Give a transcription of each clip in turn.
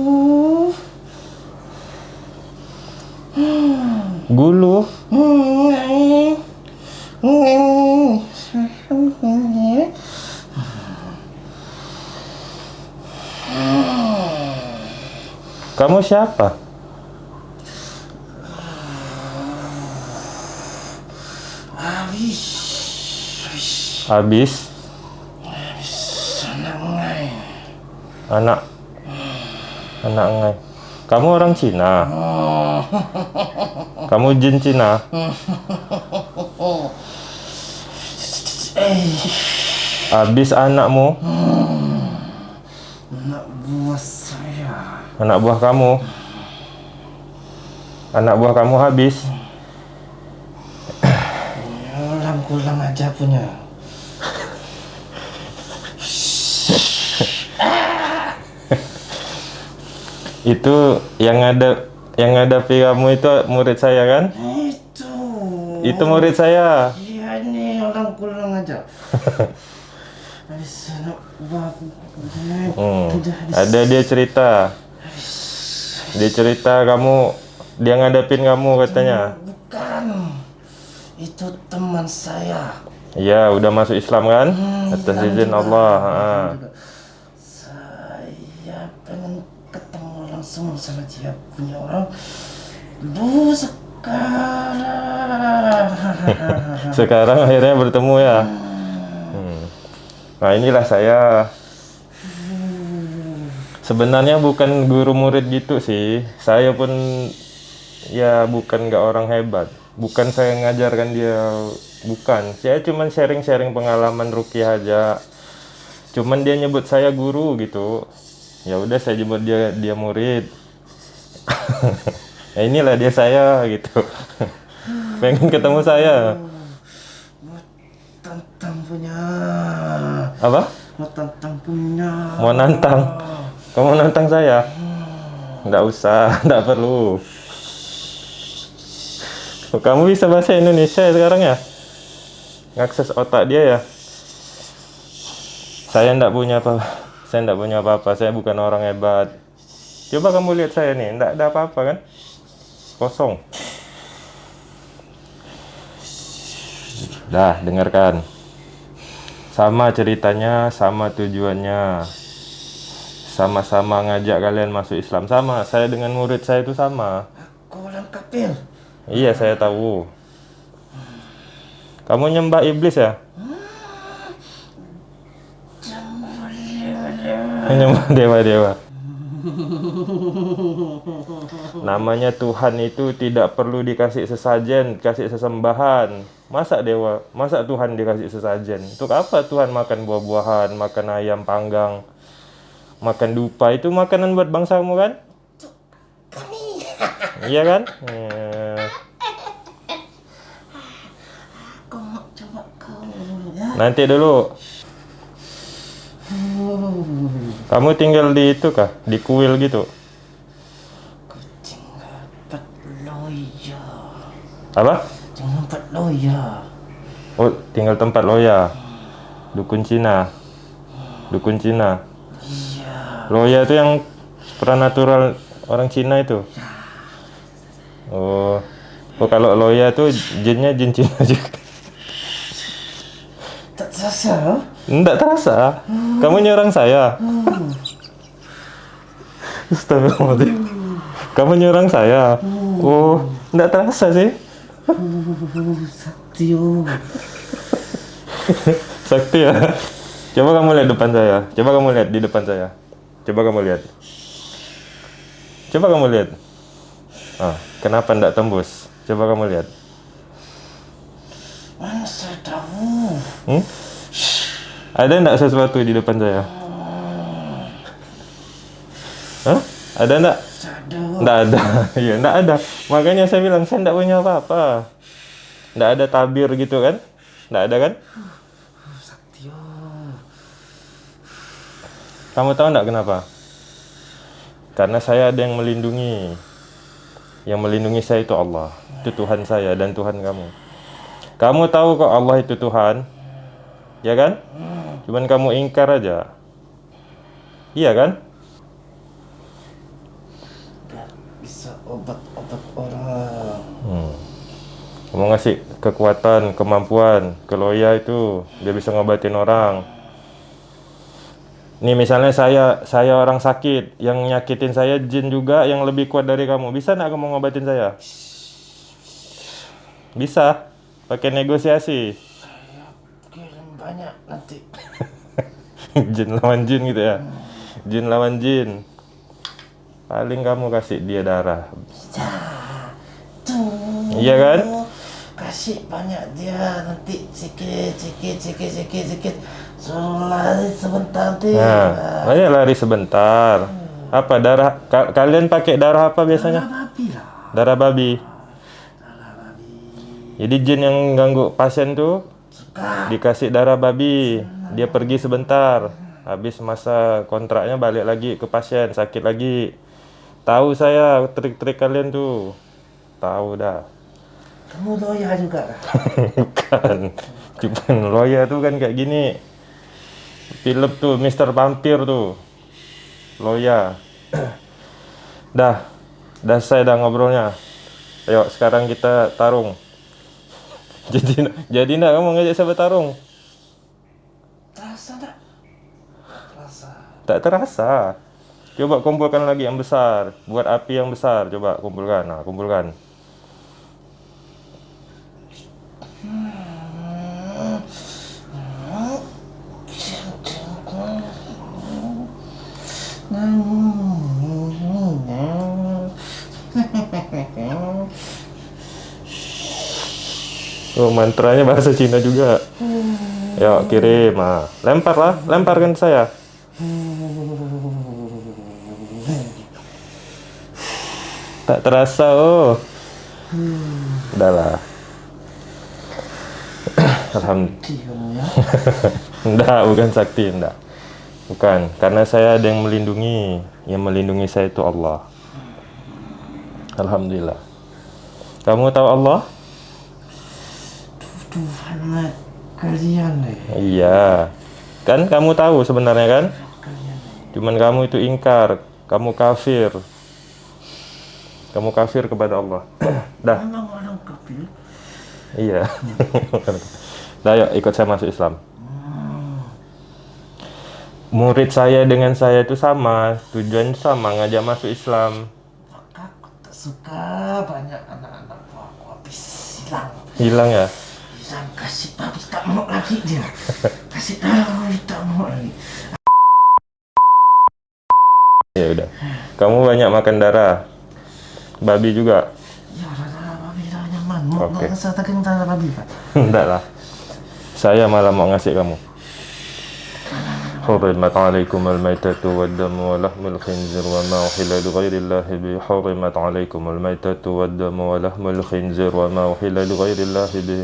Tuh. Gulu? Hmm. Hmm. Kamu siapa? Habis. Habis Senang anak anak ngai. Kamu orang Cina? Oh. Kamu jin Cina? Eh, Habis anakmu? anak buah saya. Anak buah kamu? Anak buah kamu habis? Ulang-ulang aja punya. Itu yang ada yang ada kamu itu murid saya kan? Itu. Itu murid saya. Iya nih aja. Habis anak buah. Hmm. Ada dia cerita. Dia cerita kamu dia ngadepin kamu katanya. Bukan. Itu teman saya. Iya, udah masuk Islam kan? Hmm, Atas izin Allah. juga. Saya pengen langsung sama dia punya orang. Bu sekarang. Sekarang akhirnya bertemu ya. Hmm. Nah, inilah saya. Sebenarnya bukan guru murid gitu sih. Saya pun ya bukan nggak orang hebat. Bukan saya ngajarkan dia, bukan. Saya cuman sharing-sharing pengalaman rukiah aja. Cuman dia nyebut saya guru gitu. Ya udah saya nyebut dia dia murid. ya inilah dia saya gitu. Pengen ketemu saya. Mau tantang punya. Apa? Mau tantang punya. Mau nantang? Kamu nantang saya? Nggak usah, nggak perlu. Oh, Kamu bisa bahasa Indonesia ya sekarang ya? Ngakses otak dia ya? Saya nggak punya apa, saya nggak punya apa-apa. Saya bukan orang hebat. Coba kamu lihat saya nih, nggak ada apa-apa kan? Kosong. Dah, dengarkan. Sama ceritanya, sama tujuannya. Sama-sama ngajak kalian masuk Islam. Sama, saya dengan murid saya itu sama. Kau orang kapil. Iya, saya tahu. Kamu nyembah iblis ya? Nyembah dewa-dewa. Namanya Tuhan itu tidak perlu dikasih sesajen, kasih sesembahan. Masa dewa, masa Tuhan dikasih sesajen? Untuk apa Tuhan makan buah-buahan, makan ayam panggang, makan dupa itu makanan buat bangsamu kan? Iya kan? Ya. nanti dulu. Kamu tinggal di itu kah? Di kuil gitu? Kucing dapat loya. Apa? Jangan dapat loya. Oh, tinggal tempat loya. Dukun Cina. Dukun Cina. Iya. Loya itu yang supranatural orang Cina itu. Oh. Oh kalau loya itu jinnya jin Cina juga. Tak terasa. Enggak terasa. Kamu nyerang saya. Astagfirullahaladzim. Kamu nyerang saya. Oh, enggak terasa sih. Satyo. Sakti ya. Coba kamu lihat depan saya. Coba kamu lihat di depan saya. Coba kamu lihat. Coba kamu lihat. Ah, kenapa enggak tembus? Coba kamu lihat. Mana saya tahu. Hmm? Ada enggak sesuatu di depan saya? Hah? Ada enggak? Enggak ada. Iya, enggak ada. Makanya saya bilang saya enggak punya apa-apa. Enggak ada tabir gitu kan? Enggak ada kan? Satyo. Kamu tahu enggak kenapa? Karena saya ada yang melindungi. Yang melindungi saya itu Allah. Itu Tuhan saya dan Tuhan kamu. Kamu tahu kok Allah itu Tuhan? Ya kan? Cuman kamu ingkar aja. Iya kan? Biar bisa obat-obat orang. Hmm. Kamu ngasih kekuatan, kemampuan ke Loya itu dia bisa ngobatin orang. Nih misalnya saya saya orang sakit yang nyakitin saya jin juga yang lebih kuat dari kamu. Bisa nggak kamu ngobatin saya? Bisa. Pakai negosiasi. Banyak nanti. jin lawan jin gitu ya. Jin lawan jin. Paling kamu kasih dia darah. Tuh. Iya kan? Kasih banyak dia nanti sikit sikit sikit sikit sikit suruh lari sebentar nanti. Nah, banyak lari sebentar. Apa darah ka- kalian pakai darah apa biasanya? babi lah. Darah babi. Jadi jin yang ganggu pasien tuh Suka. dikasih darah babi, dia pergi sebentar. Habis masa kontraknya balik lagi ke pasien, sakit lagi. Tahu saya trik-trik kalian tuh. Tahu dah. Kamu loya juga. Bukan. Cuman Loya tuh kan kayak gini. Film tuh Mr. Vampir tuh. Loya. dah. Dah saya dah ngobrolnya. Ayo sekarang kita tarung. Jadi jadi nak kamu ngajak saya bertarung? Terasa tak? Terasa. Tak terasa. Coba kumpulkan lagi yang besar. Buat api yang besar. Coba kumpulkan. Nah, kumpulkan. Oh, mantranya bahasa Cina juga. Yuk, kirim. Ah, lempar lah. Lemparkan saya. Tak terasa, oh. Udahlah. Alhamdulillah. Di kamu ya. Enggak, bukan sakti, enggak. Bukan, karena saya ada yang melindungi. Yang melindungi saya itu Allah. Alhamdulillah. Kamu tahu Allah? Tuhan lah kalian deh. Iya. Kan kamu tahu sebenarnya kan? Kalian. Cuman kamu itu ingkar, kamu kafir. Kamu kafir kepada Allah. Dah, Memang orang kafir. iya. Dah, yuk ikut saya masuk Islam. Murid saya dengan saya itu sama, tujuan sama, ngajak masuk Islam. Aku tak suka banyak anak-anak aku habis hilang. Hilang ya? Hilang kasih habis tak mau lagi dia. Kasih tahu tak mau lagi. Ya udah. Kamu banyak makan darah. Babi juga. Ya rada babi dah nyaman. Mau Oke. nak rasa tak kena darah babi kan? Enggak lah. Saya malah mau ngasih kamu. حرمت عليكم الميتة والدم ولحم الخنزير وما أحل لغير الله به حرمت عليكم الميتة والدم ولحم الخنزير وما أحل لغير الله به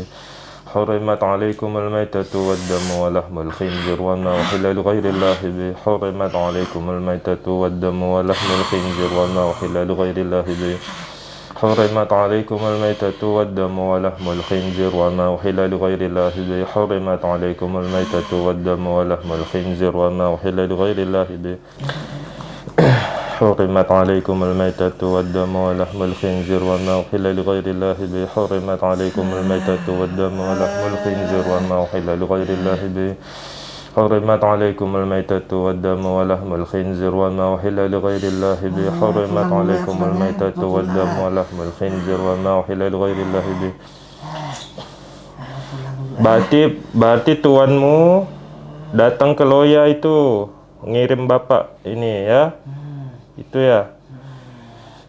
حرمت عليكم الميتة والدم ولحم الخنزير وما أحل لغير الله به. حرمت عليكم الميتة والدم ولحم الخنزير وما أحل لغير الله به. حرمت عليكم الميتة والدم ولحم الخنزير وما أحل لغير الله به. حرمت عليكم الميتة والدم ولحم الخنزير وما أحل لغير الله به. حرمت عليكم الميتة والدم ولحم الخنزير وما أحل لغير الله به حرمت عليكم الميتة والدم ولحم الخنزير وما أحل لغير الله به حرمت عليكم الميتة والدم ولحم الخنزير وما أحل لغير الله به حرمت عليكم الميتة والدم ولحم الخنزير وما أحل لغير الله به Berarti berarti tuanmu datang ke Loya itu ngirim bapak ini ya. Ya.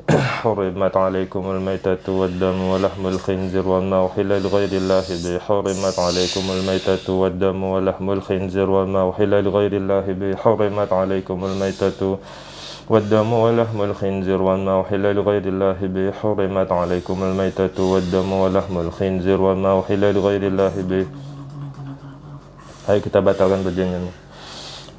حرمت عليكم الميتة والدم ولحم الخنزير وما أحل لغير الله به حرمت عليكم الميتة والدم ولحم الخنزير وما أحل لغير الله به حرمت عليكم الميتة والدم ولحم الخنزير وما أحل لغير الله به حرمت عليكم الميتة والدم ولحم الخنزير وما أحل لغير الله به Ayo kita batalkan perjanjian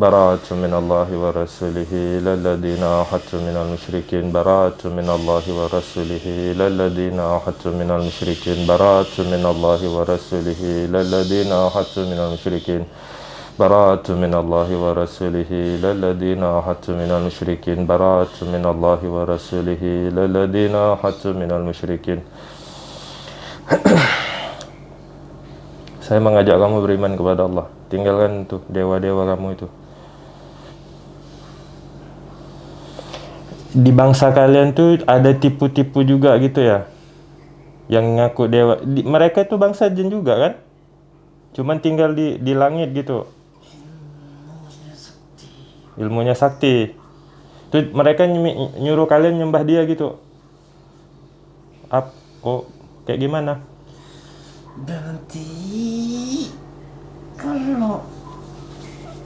براءة من الله ورسوله إلى الذين عاهدتم من المشركين براءة من الله ورسوله إلى الذين عاهدتم من المشركين براءة من الله ورسوله إلى الذين عاهدتم من المشركين براءة من الله ورسوله إلى الذين عاهدتم من المشركين براءة من الله ورسوله إلى الذين عاهدتم من المشركين Saya mengajak kamu beriman kepada Allah. Tinggalkan tuh dewa-dewa kamu itu. Di bangsa kalian tuh ada tipu-tipu juga gitu ya. Yang ngaku dewa. Di, mereka itu bangsa jin juga kan? Cuman tinggal di di langit gitu. Ilmunya sakti. Tuh mereka nyuruh kalian nyembah dia gitu. Ap, oh, kayak gimana? Berarti kalau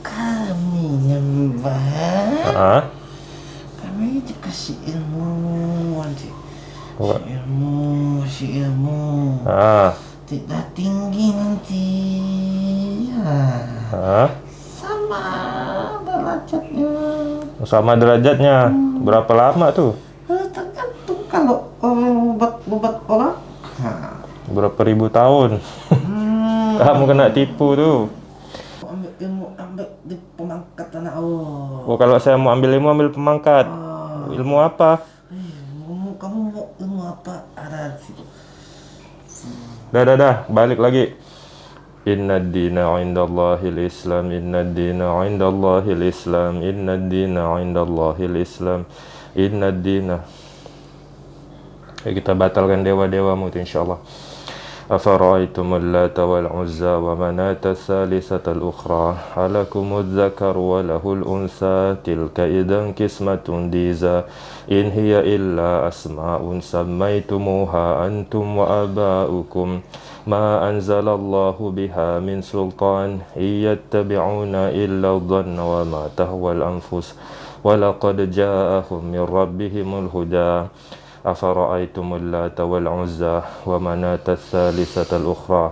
kami nyembah, Ah, kami dikasih ilmu nanti. Wah. Si ilmu, si ilmu. ah, Tidak tinggi nanti. Ya, ah. sama derajatnya. Sama derajatnya. Berapa lama tuh? Eh, Tergantung kalau obat-obat orang. Nah, Berapa ribu tahun? hmm, Kamu kena tipu tuh. ambil ilmu ambil di pemangkat tanah Allah. Oh, kalau saya mau ambil ilmu, ambil pemangkat. Ah. Ilmu apa? Eh, kamu, mau ilmu apa? Ada situ. Dah, dah, dah. Balik lagi. Inna dina indallahil islam Inna dina indallahil islam Inna dina indallahil islam Inna dina Ya, kita batalkan dewa-dewamu itu insyaAllah أفرأيتم اللات والعزى ومناة الثالثة الأخرى؟ ألكم الذكر وله الأنثى تلك إذا قسمة ضيزى إن هي إلا أسماء سميتموها أنتم وآباؤكم. ما أنزل الله بها من سلطان إن يتبعون إلا الظن وما تهوى الأنفس. ولقد جاءهم من ربهم الهدى. أفرأيتم اللات والعزى ومناة الثالثة الأخرى؟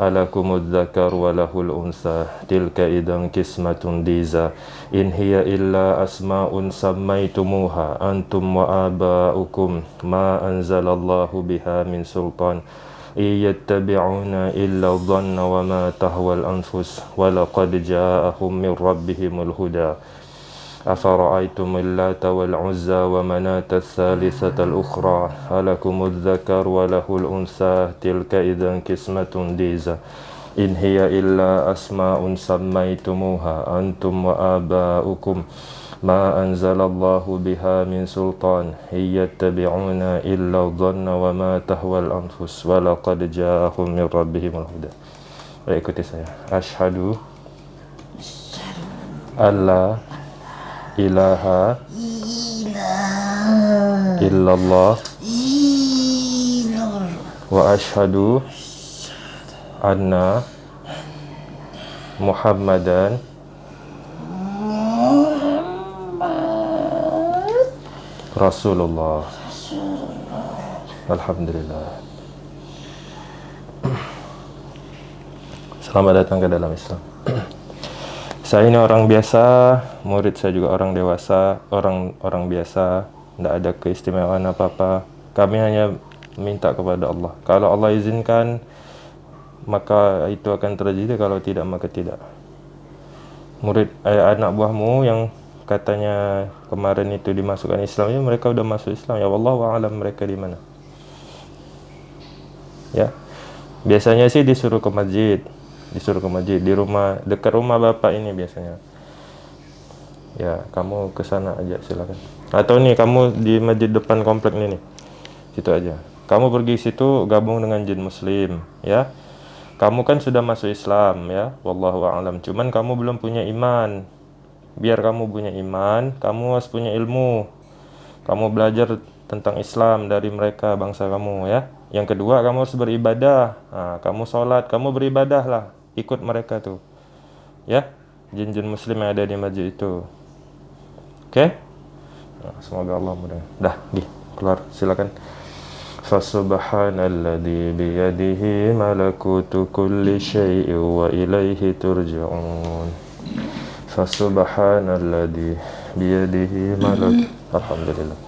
ألكم الذكر وله الأنثى؟ تلك إذا قسمة ضيزى إن هي إلا أسماء سميتموها أنتم وآباؤكم ما أنزل الله بها من سلطان. إن يتبعون إلا الظن وما تهوى الأنفس ولقد جاءهم من ربهم الهدى. أفرأيتم اللات والعزى ومناة الثالثة الأخرى ألكم الذكر وله الأنثى تلك إذا قسمة ضيزى إن هي إلا أسماء سميتموها أنتم وآباؤكم ما أنزل الله بها من سلطان إن يتبعون إلا الظن وما تهوى الأنفس ولقد جاءهم من ربهم الهدى Ikuti saya. Ashadu ilaha Ilah. illallah wa ashadu anna Muhammadan Rasulullah Alhamdulillah Selamat datang ke dalam Islam Saya ini orang biasa Murid saya juga orang dewasa Orang orang biasa Tidak ada keistimewaan apa-apa. Kami hanya minta kepada Allah. Kalau Allah izinkan Maka itu akan terjadi Kalau tidak maka tidak. Murid eh, anak buahmu yang katanya kemarin itu dimasukkan Islam ya mereka udah masuk Islam. Ya Allah alam mereka di mana? Ya. Biasanya sih disuruh ke masjid disuruh ke masjid. Di rumah dekat rumah bapak ini biasanya. Ya kamu ke sana aja silakan. Atau nih kamu di masjid depan komplek ini nih. Situ aja. Kamu pergi situ gabung dengan jin muslim ya. Kamu kan sudah masuk Islam ya. Wallahu a'lam. Cuman kamu belum punya iman. Biar kamu punya iman kamu harus punya ilmu. Kamu belajar tentang Islam dari mereka bangsa kamu ya. Yang kedua kamu harus beribadah. Nah, kamu sholat kamu beribadah lah ikut mereka tuh ya jin-jin muslim yang ada di masjid itu oke Nah, semoga Allah mudah dah di keluar silakan Fasubhanalladzi biyadihi malakutu kulli syai'in wa ilaihi turja'un Fasubhanalladzi biyadihi malak. Alhamdulillah.